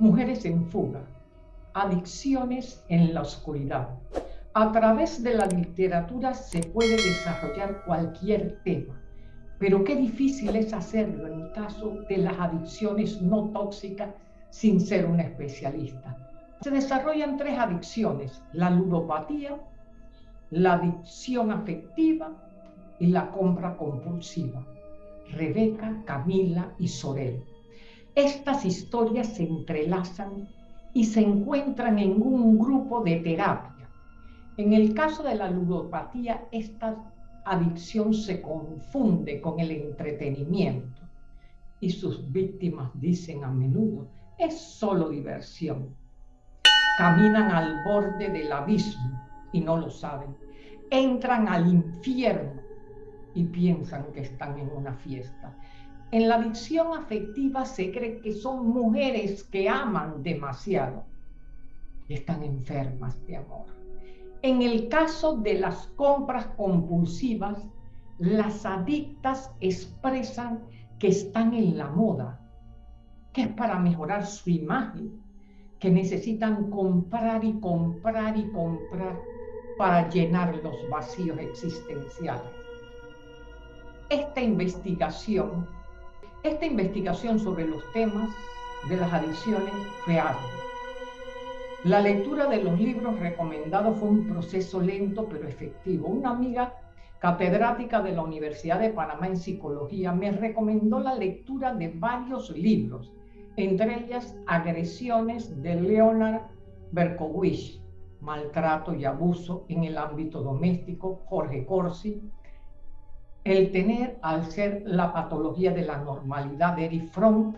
Mujeres en fuga, adicciones en la oscuridad. A través de la literatura se puede desarrollar cualquier tema, pero qué difícil es hacerlo en el caso de las adicciones no tóxicas sin ser un especialista. Se desarrollan tres adicciones, la ludopatía, la adicción afectiva y la compra compulsiva. Rebeca, Camila y Sorel. Estas historias se entrelazan y se encuentran en un grupo de terapia. En el caso de la ludopatía, esta adicción se confunde con el entretenimiento y sus víctimas dicen a menudo, es solo diversión. Caminan al borde del abismo y no lo saben. Entran al infierno y piensan que están en una fiesta. En la adicción afectiva se cree que son mujeres que aman demasiado y están enfermas de amor. En el caso de las compras compulsivas, las adictas expresan que están en la moda, que es para mejorar su imagen, que necesitan comprar y comprar y comprar para llenar los vacíos existenciales. Esta investigación, esta investigación sobre los temas de las adicciones fue ardua. La lectura de los libros recomendados fue un proceso lento pero efectivo. Una amiga catedrática de la Universidad de Panamá en Psicología me recomendó la lectura de varios libros, entre ellas Agresiones de Leonard Berkowitz, maltrato y abuso en el ámbito doméstico, Jorge Corsi, el tener al ser la patología de la normalidad de Eric Fromm,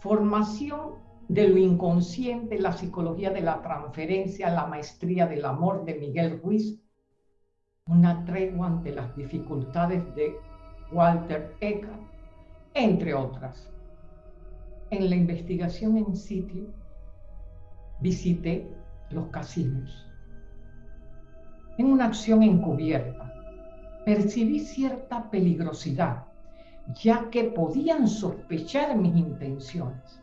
formación de lo inconsciente, la psicología de la transferencia, la maestría del amor de Miguel Ruiz, una tregua ante las dificultades de Walter Eckhart, entre otras. En la investigación en sitio visité los casinos. En una acción encubierta, percibí cierta peligrosidad, ya que podían sospechar mis intenciones.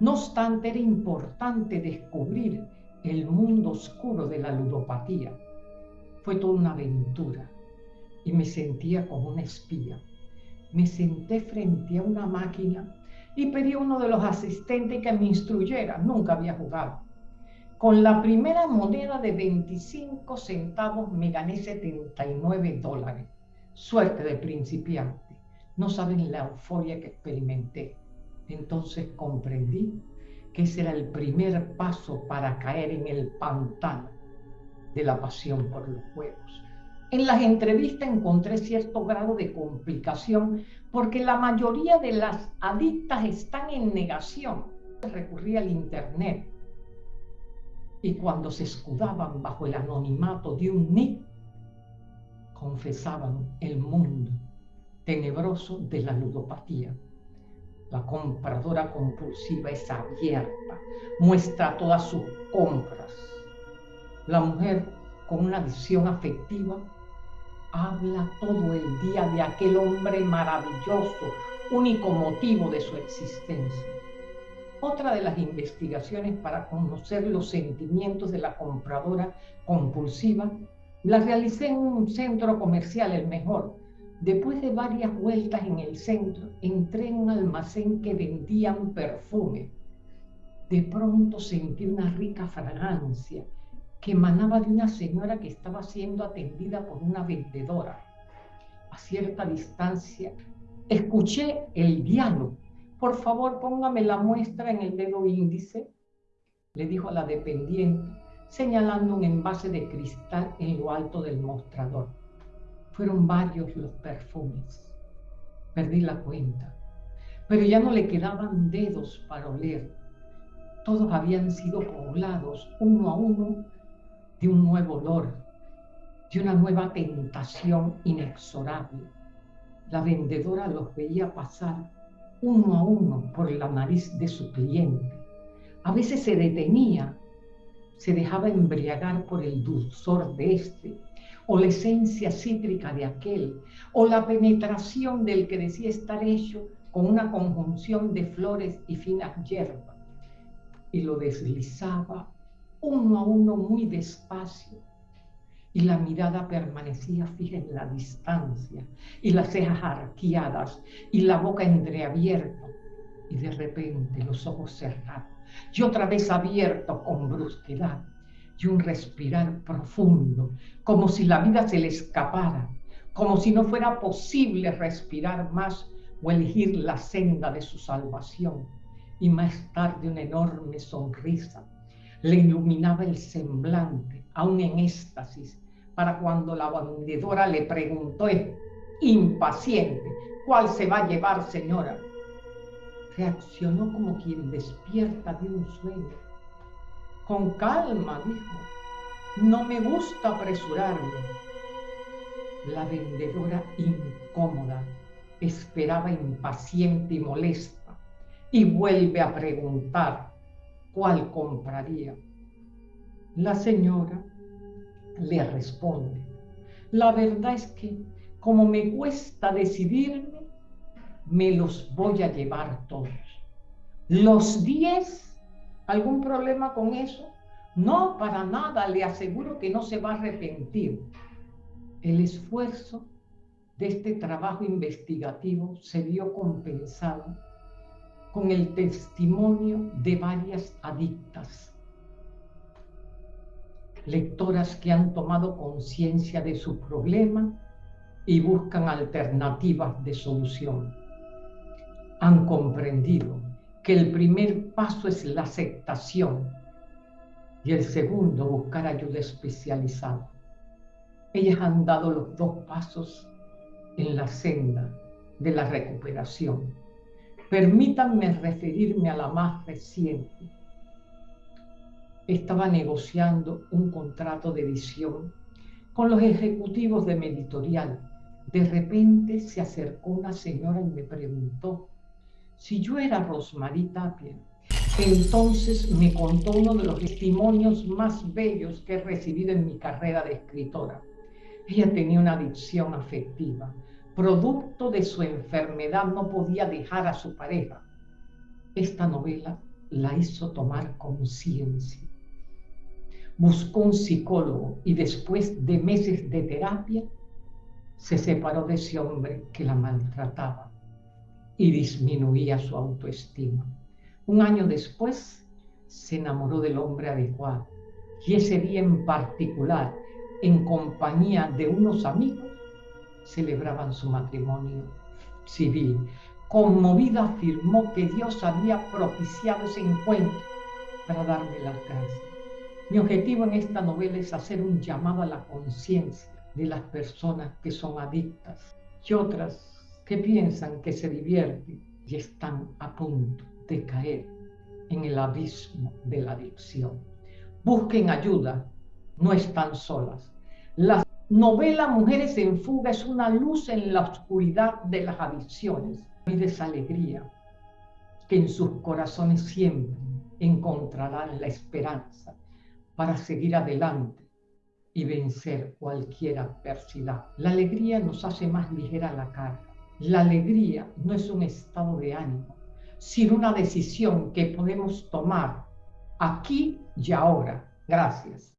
No obstante, era importante descubrir el mundo oscuro de la ludopatía. Fue toda una aventura y me sentía como una espía. Me senté frente a una máquina y pedí a uno de los asistentes que me instruyera. Nunca había jugado. Con la primera moneda de 25 centavos me gané 79 dólares. Suerte de principiante. No saben la euforia que experimenté. Entonces comprendí que ese era el primer paso para caer en el pantano de la pasión por los juegos. En las entrevistas encontré cierto grado de complicación porque la mayoría de las adictas están en negación. Recurrí al Internet y cuando se escudaban bajo el anonimato de un nick, confesaban el mundo tenebroso de la ludopatía. La compradora compulsiva es abierta, muestra todas sus compras. La mujer con una visión afectiva habla todo el día de aquel hombre maravilloso, único motivo de su existencia. Otra de las investigaciones para conocer los sentimientos de la compradora compulsiva la realicé en un centro comercial, el mejor. Después de varias vueltas en el centro, entré en un almacén que vendían perfume. De pronto sentí una rica fragancia que emanaba de una señora que estaba siendo atendida por una vendedora. A cierta distancia, escuché el diálogo por favor póngame la muestra en el dedo índice, le dijo a la dependiente, señalando un envase de cristal en lo alto del mostrador. Fueron varios los perfumes. Perdí la cuenta, pero ya no le quedaban dedos para oler. Todos habían sido poblados uno a uno de un nuevo olor, de una nueva tentación inexorable. La vendedora los veía pasar uno a uno por la nariz de su cliente. A veces se detenía, se dejaba embriagar por el dulzor de este, o la esencia cítrica de aquel, o la penetración del que decía estar hecho con una conjunción de flores y finas hierbas. y lo deslizaba uno a uno muy despacio y la mirada permanecía fija en la distancia y las cejas arqueadas y la boca entreabierta y de repente los ojos cerrados y otra vez abiertos con brusquedad y un respirar profundo como si la vida se le escapara como si no fuera posible respirar más o elegir la senda de su salvación. Y más tarde una enorme sonrisa le iluminaba el semblante aún en éxtasis para cuando la vendedora le preguntó impaciente, ¿cuál se va a llevar, señora? Reaccionó como quien despierta de un sueño. Con calma, dijo, no me gusta apresurarme. La vendedora incómoda esperaba impaciente y molesta y vuelve a preguntar cuál compraría. La señora le responde, la verdad es que como me cuesta decidirme, me los voy a llevar todos. Los 10, ¿algún problema con eso? No, para nada, le aseguro que no se va a arrepentir. El esfuerzo de este trabajo investigativo se vio compensado con el testimonio de varias adictas lectoras que han tomado conciencia de su problema y buscan alternativas de solución. Han comprendido que el primer paso es la aceptación y el segundo buscar ayuda especializada. Ellas han dado los dos pasos en la senda de la recuperación. Permítanme referirme a la más reciente, estaba negociando un contrato de edición con los ejecutivos de mi editorial. De repente se acercó una señora y me preguntó si yo era Rosmarie Tapia. Entonces me contó uno de los testimonios más bellos que he recibido en mi carrera de escritora. Ella tenía una adicción afectiva. Producto de su enfermedad no podía dejar a su pareja. Esta novela la hizo tomar conciencia buscó un psicólogo y después de meses de terapia se separó de ese hombre que la maltrataba y disminuía su autoestima. Un año después se enamoró del hombre adecuado y ese día en particular, en compañía de unos amigos, celebraban su matrimonio civil. Conmovida afirmó que Dios había propiciado ese encuentro para darle la gracias. Mi objetivo en esta novela es hacer un llamado a la conciencia de las personas que son adictas y otras que piensan que se divierten y están a punto de caer en el abismo de la adicción. Busquen ayuda, no están solas. La novela Mujeres en Fuga es una luz en la oscuridad de las adicciones y de esa alegría que en sus corazones siempre encontrarán la esperanza para seguir adelante y vencer cualquier adversidad. La alegría nos hace más ligera la carga. La alegría no es un estado de ánimo, sino una decisión que podemos tomar aquí y ahora. Gracias.